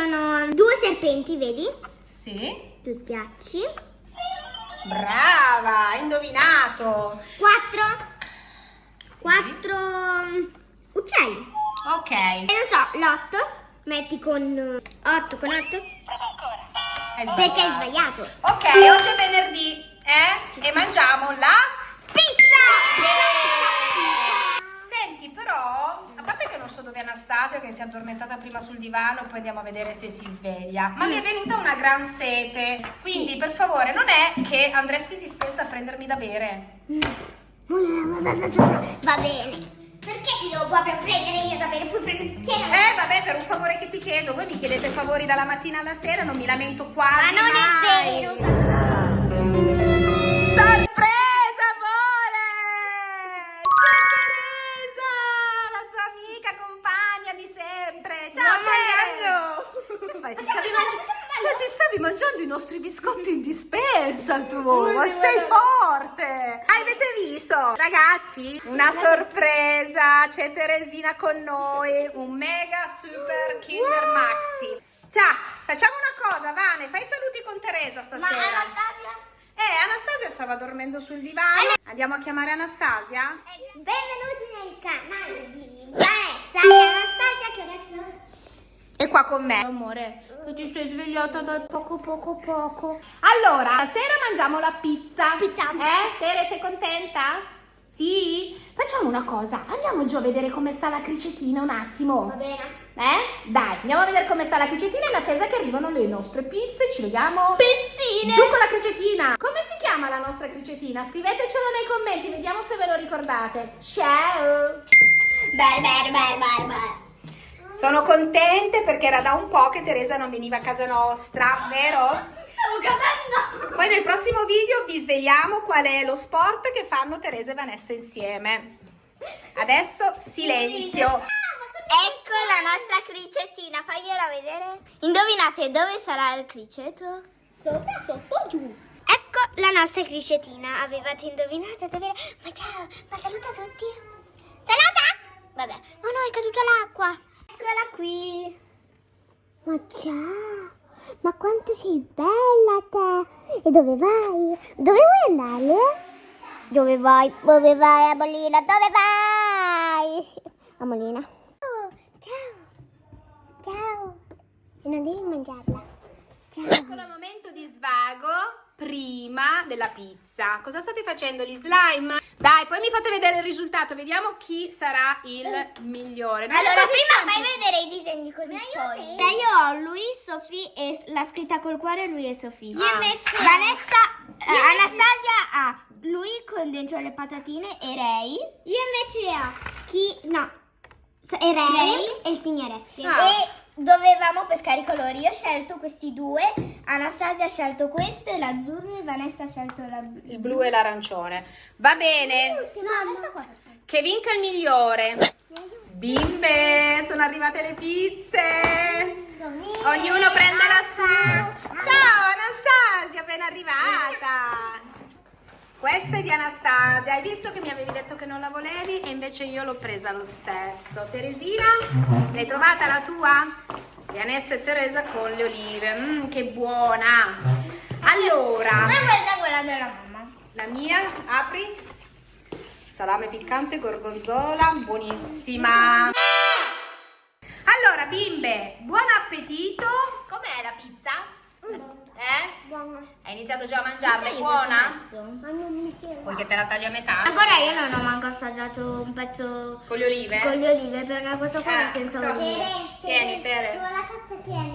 sono due serpenti, vedi? Sì. Due schiacci. Brava, hai indovinato. 4. 4 uccelli. Ok. E non so, l'8 metti con 8 con 8 Hai sbagliato. perché hai sbagliato. Ok, oggi è venerdì, eh? E mangiamo la... so dove è Anastasia, che si è addormentata prima sul divano, poi andiamo a vedere se si sveglia. Ma mi è venuta una gran sete. Quindi, per favore, non è che andresti in dispensa a prendermi da bere. Va bene. Perché ti devo proprio prendere io da bere? Puoi prendere chi? Eh, vabbè, per un favore che ti chiedo. Voi mi chiedete favori dalla mattina alla sera, non mi lamento Ma quasi non mai. è vero. Sorpresa, mangiando i nostri biscotti in dispensa tu, ma sei forte! Avete visto? Ragazzi, una sorpresa, c'è Teresina con noi, un mega super Kinder Maxi. Ciao, facciamo una cosa, Vane, fai i saluti con Teresa Ma stasera. Anastasia? Eh, Anastasia stava dormendo sul divano. Andiamo a chiamare Anastasia? Benvenuti nel canale di Vanessa e Anastasia che adesso... È qua con me. Amore, che ti sei svegliata da poco poco poco. Allora, stasera mangiamo la pizza. Pizza. Eh, Tere, sei contenta? Sì? Facciamo una cosa, andiamo giù a vedere come sta la cricetina un attimo. Va bene. Eh? Dai, andiamo a vedere come sta la cricetina in attesa che arrivano le nostre pizze. Ci vediamo. Pezzine! Giù con la cricetina! Come si chiama la nostra cricetina? Scrivetecelo nei commenti, vediamo se ve lo ricordate. Ciao! Beh, beh, beh, beh, beh. Sono contente perché era da un po' che Teresa non veniva a casa nostra, vero? Stavo cadendo! Poi nel prossimo video vi svegliamo qual è lo sport che fanno Teresa e Vanessa insieme. Adesso silenzio. Ecco la nostra cricettina, fagliela vedere. Indovinate dove sarà il criceto? Sopra, sotto, giù. Ecco la nostra cricetina. Avevate indovinato dove era? Ma ciao, ma saluta tutti. Saluta! Vabbè. Oh no, è caduta l'acqua. Eccola qui. Ma ciao. Ma quanto sei bella te. E dove vai? Dove vuoi andare? Dove vai? Dove vai, Amolina? Dove vai? Amolina. Ciao, ciao, ciao. E non devi mangiarla. Ciao. Piccolo momento di svago prima della pizza. Cosa state facendo gli slime? Dai, poi mi fate vedere il risultato, vediamo chi sarà il migliore. Non Allora, prima fai vedere i disegni così poi. Dai, io ho lui, Sofì e la scritta col cuore lui e Sofì. Io invece Vanessa, eh, Anastasia ha lui con dentro le patatine e Ray. Io invece ho chi no. so- E Ray, e il signore Essi. Ah. E dovevamo pescare i colori. Io ho scelto questi due, Anastasia ha scelto questo e l'azzurro e Vanessa ha scelto la Il blu e l'arancione. Va bene, No, qua. che vinca il migliore. Bimbe, sono arrivate le pizze. Ognuno prende la sua. Ciao Anastasia, ben arrivata. Questa è di Anastasia. Hai visto che mi avevi detto che non la volevi e invece io l'ho presa lo stesso. Teresina, l'hai trovata la tua? Vanessa e Teresa con le olive. Mmm, che buona. Allora, E questa è quella della mamma. la mia, apri. Salame piccante, gorgonzola, buonissima. Allora, bimbe, buon appetito. Com'è la pizza? Eh? Buona. Hai iniziato già a mangiarla? È buona? Ma non mi chiedo. Vuoi che te la taglio a metà? Ancora io non ho manco assaggiato un pezzo Con le olive? con le olive perché questo qua Eh, è senza olive. Tieni, Tere. la cazzo tieni.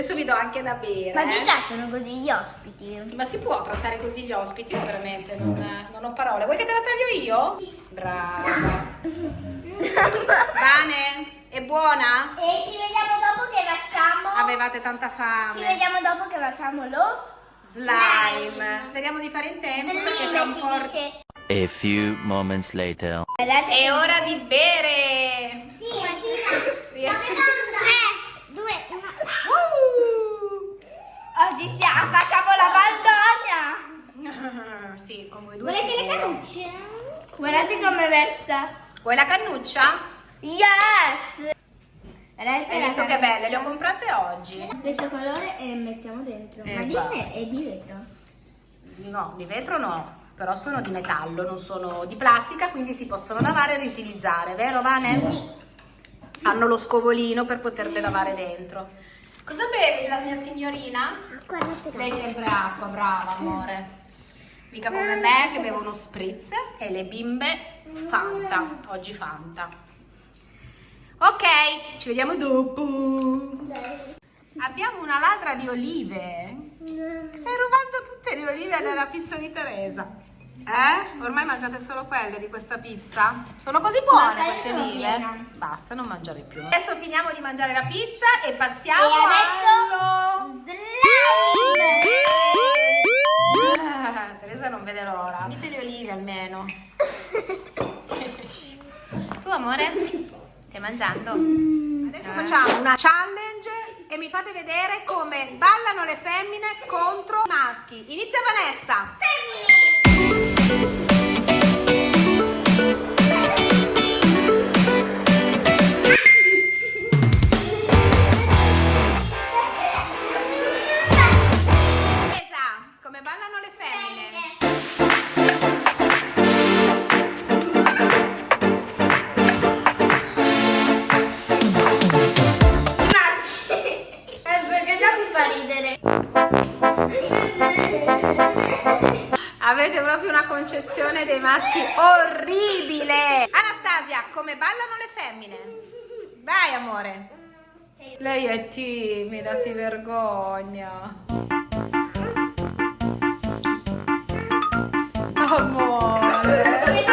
Adesso vi do anche da bere. Ma eh. ti trattano così gli ospiti? Ma si può trattare così gli ospiti? Io veramente non, non ho parole. Vuoi che te la taglio io? Brava. Bane, è buona? E ci vediamo dopo che facciamo. Avevate tanta fame. Ci vediamo dopo che facciamo lo Slime. Speriamo di fare in tempo perché tra un slime po'... si dice. A few moments later. È ora di bere. Guardate come versa. Vuoi la cannuccia? Yes! Ragazzi, Hai visto che belle? Le ho comprate oggi. Questo colore e mettiamo dentro. Eh, Ma di va. me è di vetro. No, di vetro no, però sono di metallo, non sono di plastica, quindi si possono lavare e riutilizzare, vero Vane? Sì. Hanno lo scovolino per poterle lavare dentro. Cosa bevi la mia signorina? Guardate Lei sempre acqua, brava amore. Mica come me che bevo uno spritz e le bimbe Fanta, oggi Fanta. Ok, ci vediamo dopo. Abbiamo una ladra di olive. Stai rubando tutte le olive della pizza di Teresa. Eh? Ormai mangiate solo quelle di questa pizza? Sono così buone queste olive? Basta, non mangiare più. Adesso finiamo di mangiare la pizza e passiamo E adesso- allo... Slime! Ah, Teresa non vede l'ora. Dite le olive almeno. tu amore? Stai mangiando? Adesso facciamo una challenge e mi fate vedere come ballano le femmine contro i maschi. Inizia Vanessa. Concezione dei maschi orribile. Anastasia, come ballano le femmine? Vai amore. Lei è timida, si vergogna. Amore.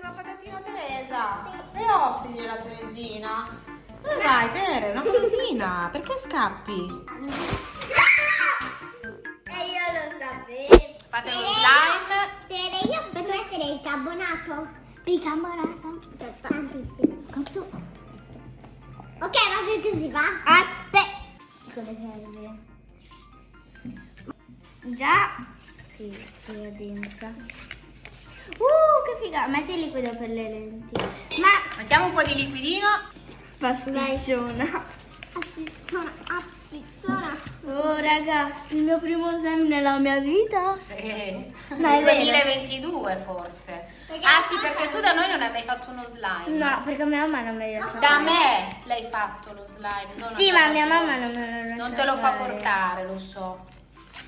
Una patatina Teresa. E offrigli la Teresina. Dove vai, Tere? Una patatina. Perché scappi? Fate lo slime. Io posso mettere il carbonato? Bicarbonato? Tantissimo. Quanto? Ok, ma che così va? Aspetta. Cosa serve? Già. Sì, sì, è densa. Uh, che figa. Metti il liquido per le lenti. Ma Mettiamo un po' di liquidino. Pastizzona. Pastizzona, pastizzona. Oh ragazzi, il mio primo slime nella mia vita. Sì. Ma vero. 2022 forse. Perché ah sì, perché tu da noi non hai mai fatto uno slime. No, perché mia mamma non me lo sa. Da me l'hai fatto lo slime. non Sì, ma mia mamma non me lo Non te lo fa portare, lo so.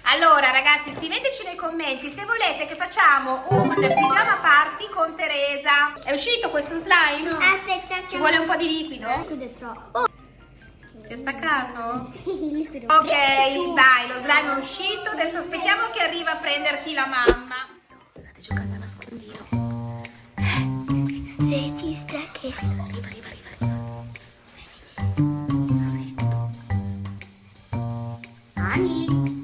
Allora ragazzi scriveteci nei commenti se volete che facciamo un pigiama party con Teresa. È uscito questo slime? Aspetta, Ci vuole un po' di liquido? liquido troppo. Oh, Si è staccato? sì. Ok, vai, lo slime è uscito. Adesso aspettiamo che arriva a prenderti la mamma. State giocando a nascondino. Regista che... Arriva, arriva, arriva, arriva. Lo sento. Ani.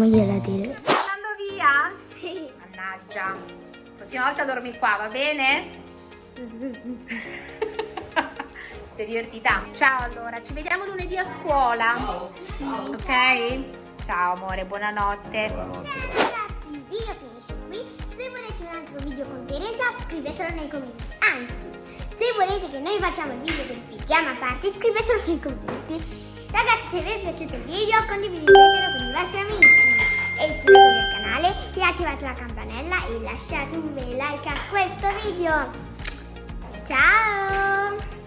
Secondo me sì. Andiamogliela a dire. Stai andando via? Sì. Mannaggia. Prossima volta dormi qua, va bene? Sei divertita? Ciao allora, ci vediamo lunedì a scuola. Ok? Ciao amore, buonanotte. Ragazzi, il video finisce qui. Se volete un altro video con Teresa, scrivetelo nei commenti. Anzi, se volete che noi facciamo il video del pigiama party, scrivetelo nei commenti. Ragazzi, se vi è piaciuto il video, condividetelo con i vostri amici. Attivate la campanella e lasciate un bel like a questo video. Ciao!